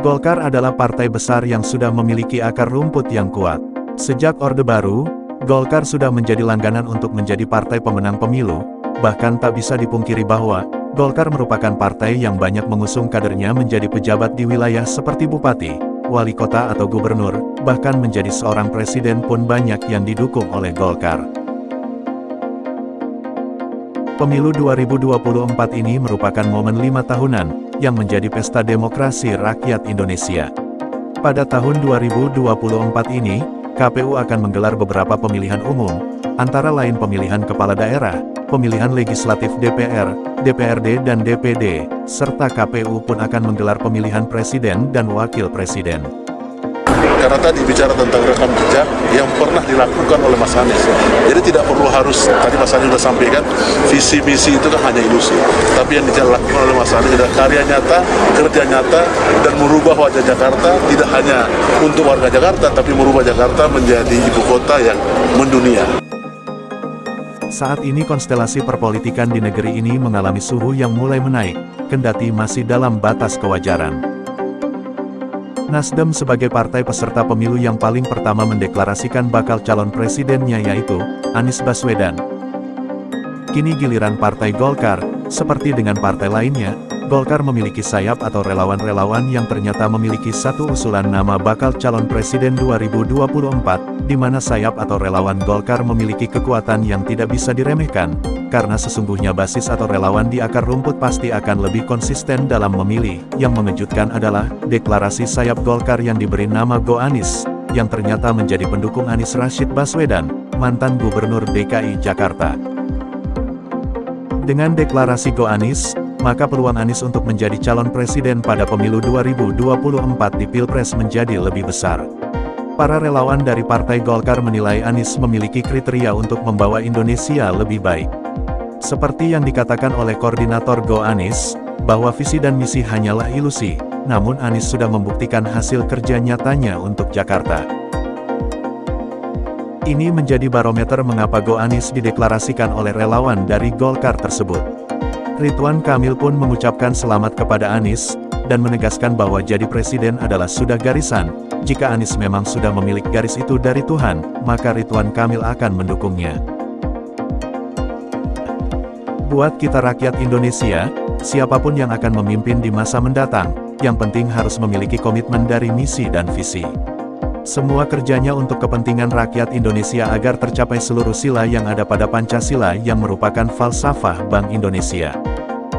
Golkar adalah partai besar yang sudah memiliki akar rumput yang kuat. Sejak Orde Baru, Golkar sudah menjadi langganan untuk menjadi partai pemenang pemilu, bahkan tak bisa dipungkiri bahwa, Golkar merupakan partai yang banyak mengusung kadernya menjadi pejabat di wilayah seperti bupati, wali kota atau gubernur, bahkan menjadi seorang presiden pun banyak yang didukung oleh Golkar. Pemilu 2024 ini merupakan momen lima tahunan, yang menjadi pesta demokrasi rakyat Indonesia. Pada tahun 2024 ini, KPU akan menggelar beberapa pemilihan umum, antara lain pemilihan kepala daerah, pemilihan legislatif DPR, DPRD dan DPD, serta KPU pun akan menggelar pemilihan presiden dan wakil presiden. Karena tadi bicara tentang rekam jejak yang pernah dilakukan oleh Mas Anies. Jadi tidak perlu harus, tadi Mas Anies sudah sampaikan, visi misi itu kan hanya ilusi. Tapi yang dilakukan oleh Mas Anies adalah karya nyata, kerja nyata, dan merubah wajah Jakarta tidak hanya untuk warga Jakarta, tapi merubah Jakarta menjadi ibu kota yang mendunia. Saat ini konstelasi perpolitikan di negeri ini mengalami suhu yang mulai menaik, kendati masih dalam batas kewajaran. Nasdem sebagai partai peserta pemilu yang paling pertama mendeklarasikan bakal calon presidennya yaitu, Anies Baswedan. Kini giliran Partai Golkar, seperti dengan partai lainnya, Golkar memiliki sayap atau relawan-relawan yang ternyata memiliki satu usulan nama bakal calon presiden 2024, di mana sayap atau relawan Golkar memiliki kekuatan yang tidak bisa diremehkan, karena sesungguhnya basis atau relawan di akar rumput pasti akan lebih konsisten dalam memilih. Yang mengejutkan adalah, deklarasi sayap Golkar yang diberi nama Go Anis, yang ternyata menjadi pendukung Anies Rashid Baswedan, mantan Gubernur DKI Jakarta. Dengan deklarasi Go Anis, maka peluang Anies untuk menjadi calon presiden pada pemilu 2024 di Pilpres menjadi lebih besar. Para relawan dari Partai Golkar menilai Anies memiliki kriteria untuk membawa Indonesia lebih baik. Seperti yang dikatakan oleh Koordinator Go Anis, bahwa visi dan misi hanyalah ilusi, namun Anis sudah membuktikan hasil kerja nyatanya untuk Jakarta. Ini menjadi barometer mengapa Go Anis dideklarasikan oleh relawan dari Golkar tersebut. Ridwan Kamil pun mengucapkan selamat kepada Anis, dan menegaskan bahwa jadi presiden adalah sudah garisan, jika Anis memang sudah memiliki garis itu dari Tuhan, maka Ridwan Kamil akan mendukungnya. Buat kita rakyat Indonesia, siapa pun yang akan memimpin di masa mendatang, yang penting harus memiliki komitmen dari misi dan visi. Semua kerjanya untuk kepentingan rakyat Indonesia agar tercapai seluruh sila yang ada pada Pancasila yang merupakan falsafah Bank Indonesia.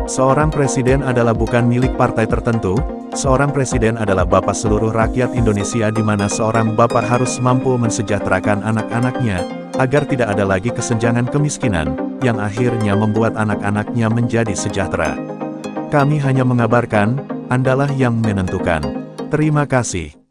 Seorang presiden adalah bukan milik partai tertentu, seorang presiden adalah bapak seluruh rakyat Indonesia di mana seorang bapak harus mampu mensejahterakan anak-anaknya, agar tidak ada lagi kesenjangan kemiskinan, yang akhirnya membuat anak-anaknya menjadi sejahtera. Kami hanya mengabarkan, Andalah yang menentukan. Terima kasih.